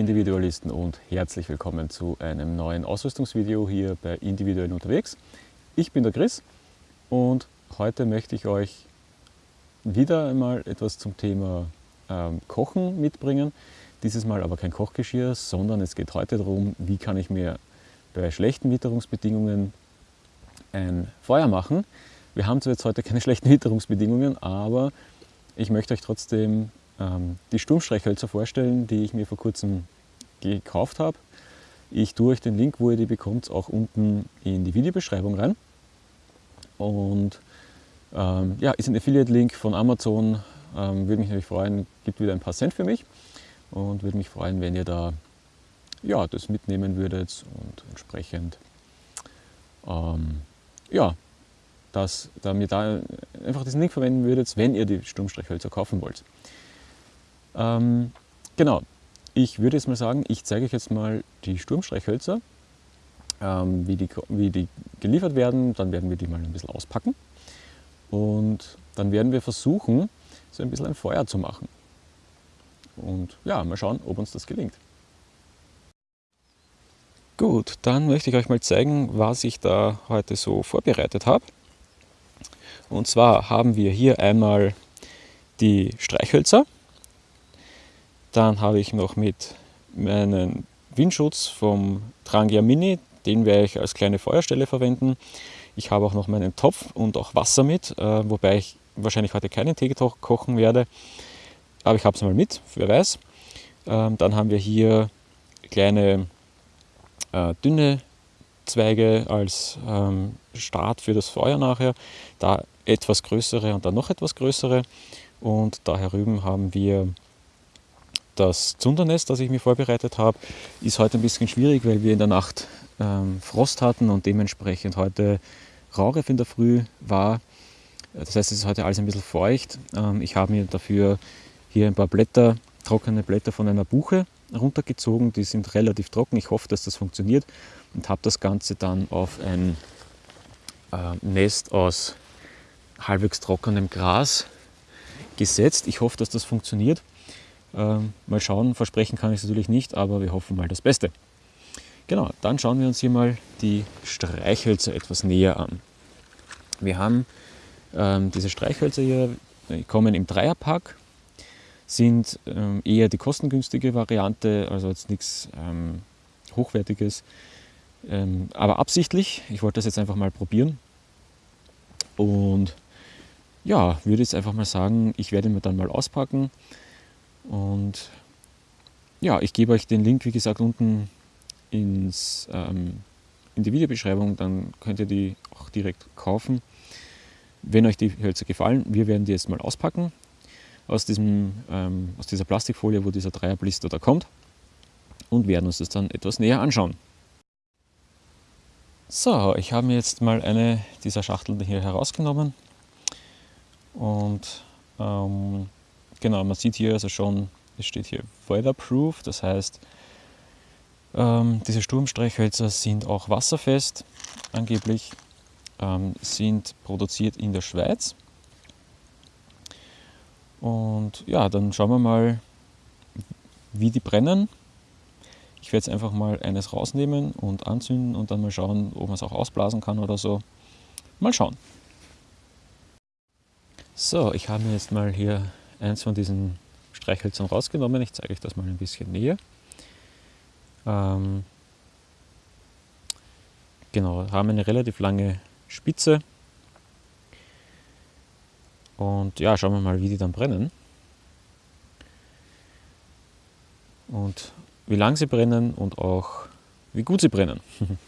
Individualisten und herzlich willkommen zu einem neuen Ausrüstungsvideo hier bei Individuell unterwegs. Ich bin der Chris und heute möchte ich euch wieder einmal etwas zum Thema ähm, Kochen mitbringen. Dieses Mal aber kein Kochgeschirr, sondern es geht heute darum, wie kann ich mir bei schlechten Witterungsbedingungen ein Feuer machen. Wir haben zwar jetzt heute keine schlechten Witterungsbedingungen, aber ich möchte euch trotzdem ähm, die Sturmstreichhölzer vorstellen, die ich mir vor kurzem gekauft habe. Ich tue euch den Link, wo ihr die bekommt, auch unten in die Videobeschreibung rein. Und ähm, ja, ist ein Affiliate-Link von Amazon. Ähm, würde mich natürlich freuen, gibt wieder ein paar Cent für mich. Und würde mich freuen, wenn ihr da ja, das mitnehmen würdet und entsprechend ähm, ja, dass, da mir da einfach diesen Link verwenden würdet, wenn ihr die Sturmstreichhölzer kaufen wollt. Ähm, genau, ich würde jetzt mal sagen, ich zeige euch jetzt mal die Sturmstreichhölzer, ähm, wie, die, wie die geliefert werden. Dann werden wir die mal ein bisschen auspacken und dann werden wir versuchen, so ein bisschen ein Feuer zu machen. Und ja, mal schauen, ob uns das gelingt. Gut, dann möchte ich euch mal zeigen, was ich da heute so vorbereitet habe. Und zwar haben wir hier einmal die Streichhölzer, dann habe ich noch mit meinen Windschutz vom Trangia Mini, den werde ich als kleine Feuerstelle verwenden. Ich habe auch noch meinen Topf und auch Wasser mit, äh, wobei ich wahrscheinlich heute keinen Tee kochen werde. Aber ich habe es mal mit, wer weiß. Ähm, dann haben wir hier kleine äh, dünne Zweige als ähm, Start für das Feuer nachher. Da etwas größere und dann noch etwas größere. Und da herüben haben wir das Zundernest, das ich mir vorbereitet habe, ist heute ein bisschen schwierig, weil wir in der Nacht ähm, Frost hatten und dementsprechend heute Raureif in der Früh war. Das heißt, es ist heute alles ein bisschen feucht. Ähm, ich habe mir dafür hier ein paar Blätter, trockene Blätter von einer Buche runtergezogen. Die sind relativ trocken. Ich hoffe, dass das funktioniert und habe das Ganze dann auf ein äh, Nest aus halbwegs trockenem Gras gesetzt. Ich hoffe, dass das funktioniert. Ähm, mal schauen, versprechen kann ich es natürlich nicht, aber wir hoffen mal das Beste. Genau, dann schauen wir uns hier mal die Streichhölzer etwas näher an. Wir haben ähm, diese Streichhölzer hier, die kommen im Dreierpack, sind ähm, eher die kostengünstige Variante, also jetzt nichts ähm, Hochwertiges, ähm, aber absichtlich. Ich wollte das jetzt einfach mal probieren. Und ja, würde jetzt einfach mal sagen, ich werde mir dann mal auspacken und ja, ich gebe euch den Link, wie gesagt, unten ins, ähm, in die Videobeschreibung, dann könnt ihr die auch direkt kaufen. Wenn euch die Hölzer gefallen, wir werden die jetzt mal auspacken aus, diesem, ähm, aus dieser Plastikfolie, wo dieser Dreierblister da kommt und werden uns das dann etwas näher anschauen. So, ich habe mir jetzt mal eine dieser Schachteln hier herausgenommen und ähm, Genau, man sieht hier also schon, es steht hier Weatherproof, das heißt, ähm, diese Sturmstreichhölzer sind auch wasserfest, angeblich, ähm, sind produziert in der Schweiz. Und ja, dann schauen wir mal, wie die brennen. Ich werde jetzt einfach mal eines rausnehmen und anzünden und dann mal schauen, ob man es auch ausblasen kann oder so. Mal schauen. So, ich habe mir jetzt mal hier eins von diesen Streichhölzern rausgenommen. Ich zeige euch das mal ein bisschen näher. Ähm, genau, haben eine relativ lange Spitze. Und ja, schauen wir mal, wie die dann brennen. Und wie lang sie brennen und auch wie gut sie brennen.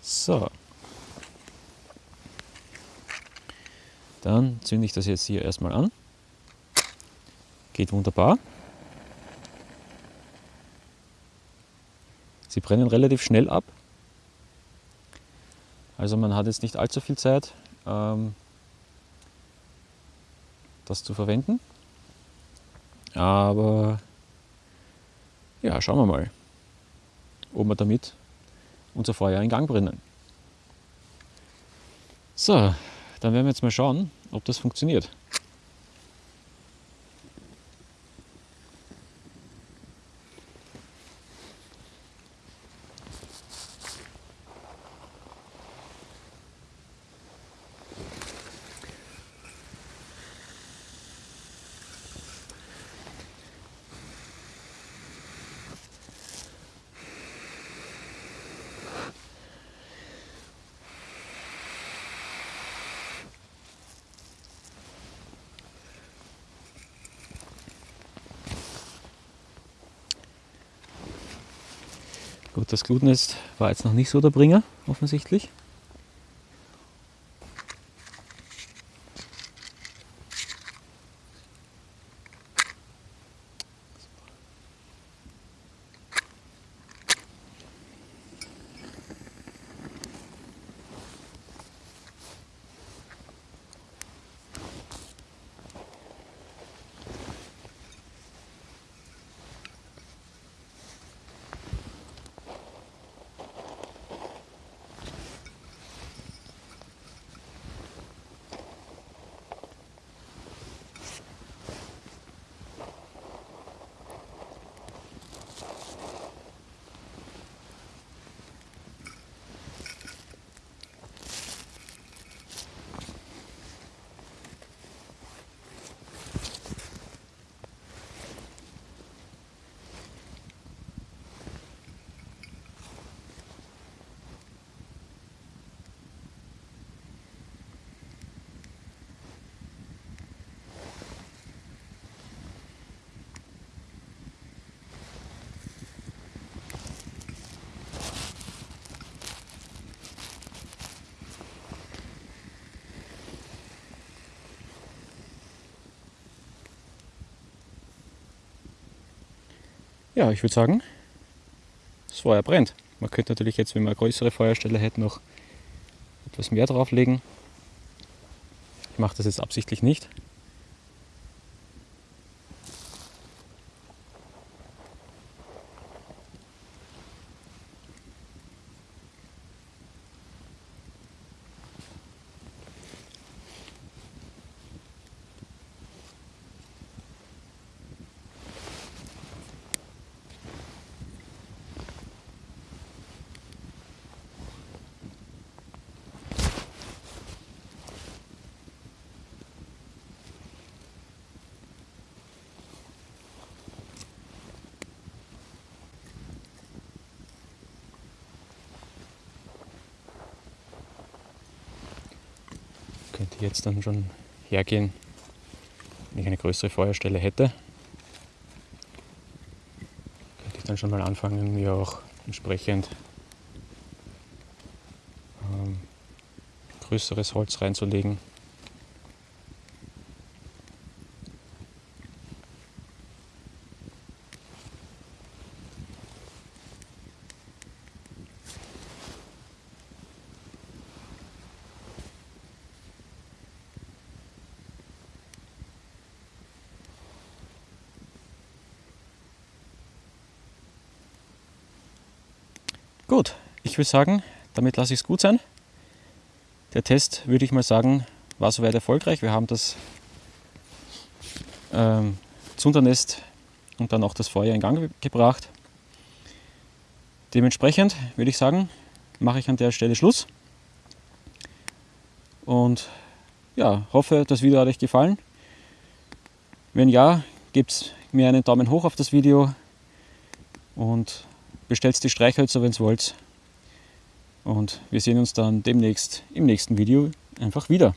so. Dann zünde ich das jetzt hier erstmal an. Geht wunderbar. Sie brennen relativ schnell ab. Also man hat jetzt nicht allzu viel Zeit, ähm, das zu verwenden. Aber ja, schauen wir mal, ob wir damit unser Feuer in Gang bringen. So, dann werden wir jetzt mal schauen, ob das funktioniert. Gut, das Glutnest war jetzt noch nicht so der Bringer, offensichtlich. Ja, ich würde sagen, das Feuer brennt. Man könnte natürlich jetzt, wenn man eine größere Feuerstelle hätte, noch etwas mehr drauflegen. Ich mache das jetzt absichtlich nicht. Könnte jetzt dann schon hergehen, wenn ich eine größere Feuerstelle hätte. Könnte ich dann schon mal anfangen, mir auch entsprechend ähm, größeres Holz reinzulegen. Gut, ich würde sagen, damit lasse ich es gut sein. Der Test, würde ich mal sagen, war soweit erfolgreich. Wir haben das ähm, Zundernest und dann auch das Feuer in Gang gebracht. Dementsprechend würde ich sagen, mache ich an der Stelle Schluss. Und ja, hoffe, das Video hat euch gefallen. Wenn ja, gebt mir einen Daumen hoch auf das Video und bestellt die Streichhölzer, wenn ihr wollt. Und wir sehen uns dann demnächst im nächsten Video einfach wieder.